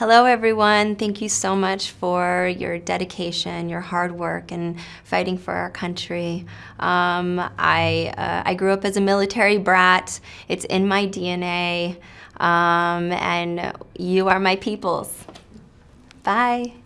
Hello, everyone. Thank you so much for your dedication, your hard work, and fighting for our country. Um, I, uh, I grew up as a military brat. It's in my DNA. Um, and you are my peoples. Bye.